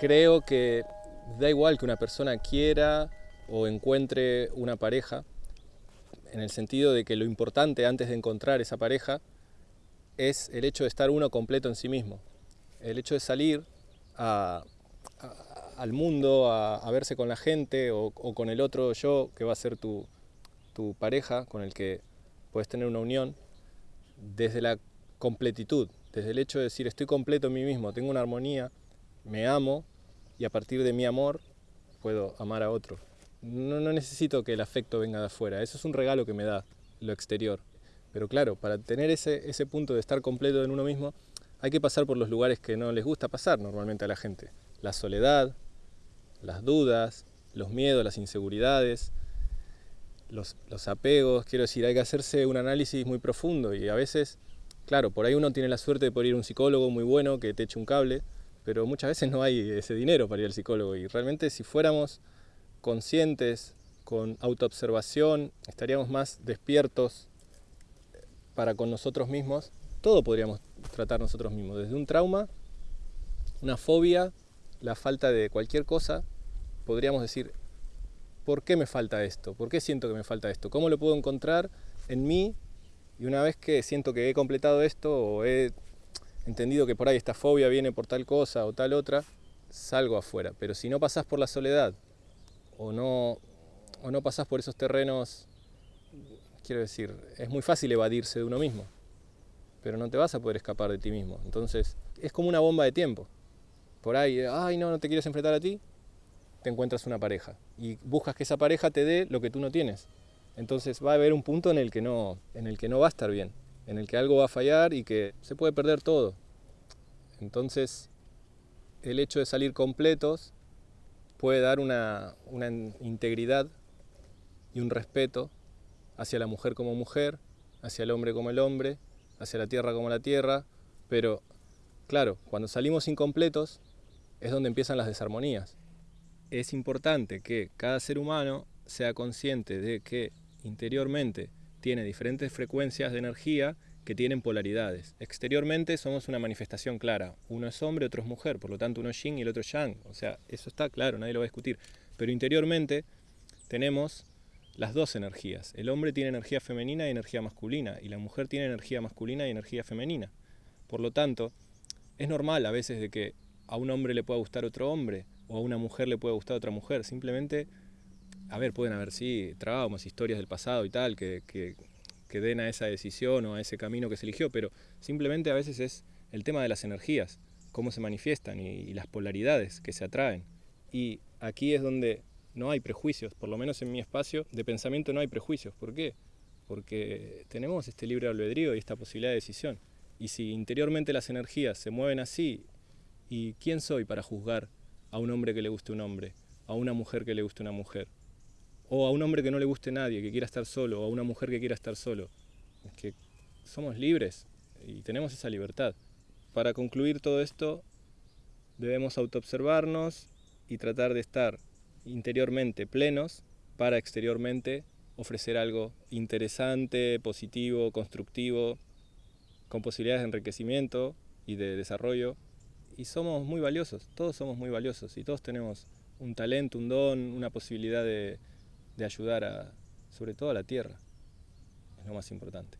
Creo que da igual que una persona quiera o encuentre una pareja, en el sentido de que lo importante antes de encontrar esa pareja es el hecho de estar uno completo en sí mismo. El hecho de salir al mundo, a, verse con la gente o, con el otro yo, que va a ser tu, tu pareja, con el que puedes tener una unión, desde la completitud, desde el hecho de decir estoy completo en mí mismo, tengo una armonía, me amo y a partir de mi amor puedo amar a otro. No, necesito que el afecto venga de afuera, eso es un regalo que me da lo exterior. Pero claro, para tener ese, ese punto de estar completo en uno mismo, hay que pasar por los lugares que no les gusta pasar normalmente a la gente. La soledad, las dudas, los miedos, las inseguridades, los, los, apegos. Quiero decir, hay que hacerse un análisis muy profundo y a veces, claro, por ahí uno tiene la suerte de poder ir a un psicólogo muy bueno que te eche un cable, pero muchas veces no hay ese dinero para ir al psicólogo y realmente si fuéramos conscientes, con autoobservación, estaríamos más despiertos para con nosotros mismos, todo podríamos tratar nosotros mismos, desde un trauma, una fobia, la falta de cualquier cosa, podríamos decir, ¿por qué me falta esto? ¿Por qué siento que me falta esto? ¿Cómo lo puedo encontrar en mí? Y una vez que siento que he completado esto o he entendido que por ahí esta fobia viene por tal cosa o tal otra, salgo afuera. Pero si no pasás por la soledad o no, o no pasás por esos terrenos, quiero decir, es muy fácil evadirse de uno mismo, pero no te vas a poder escapar de ti mismo. Entonces, es como una bomba de tiempo. Por ahí, ay, no, no te quieres enfrentar a ti, te encuentras una pareja y buscas que esa pareja te dé lo que tú no tienes. Entonces va a haber un punto en el que no, en el que no va a estar bien, en el que algo va a fallar y que se puede perder todo. Entonces, el hecho de salir completos puede dar una, integridad y un respeto hacia la mujer como mujer, hacia el hombre como el hombre, hacia la tierra como la tierra, pero claro, cuando salimos incompletos es donde empiezan las desarmonías. Es importante que cada ser humano sea consciente de que interiormente tiene diferentes frecuencias de energía que tienen polaridades. Exteriormente somos una manifestación clara. Uno es hombre, otro es mujer, por lo tanto uno es yin y el otro es yang. O sea, eso está claro, nadie lo va a discutir. Pero interiormente tenemos las dos energías. El hombre tiene energía femenina y energía masculina, y la mujer tiene energía masculina y energía femenina. Por lo tanto, es normal a veces de que a un hombre le pueda gustar otro hombre, o a una mujer le pueda gustar otra mujer. Simplemente, a ver, pueden haber, sí, traumas, historias del pasado y tal, que, que den a esa decisión o a ese camino que se eligió, pero simplemente a veces es el tema de las energías, cómo se manifiestan y, las polaridades que se atraen. Y aquí es donde no hay prejuicios, por lo menos en mi espacio de pensamiento no hay prejuicios. ¿Por qué? Porque tenemos este libre albedrío y esta posibilidad de decisión. Y si interiormente las energías se mueven así, ¿y quién soy para juzgar a un hombre que le guste un hombre, a una mujer que le guste una mujer? O a un hombre que no le guste nadie, que quiera estar solo, o a una mujer que quiera estar solo. Es que somos libres y tenemos esa libertad. Para concluir todo esto, debemos autoobservarnos y tratar de estar interiormente plenos para exteriormente ofrecer algo interesante, positivo, constructivo, con posibilidades de enriquecimiento y de desarrollo. Y somos muy valiosos, todos somos muy valiosos y todos tenemos un talento, un don, una posibilidad de, de ayudar a, sobre todo a la tierra, es lo más importante.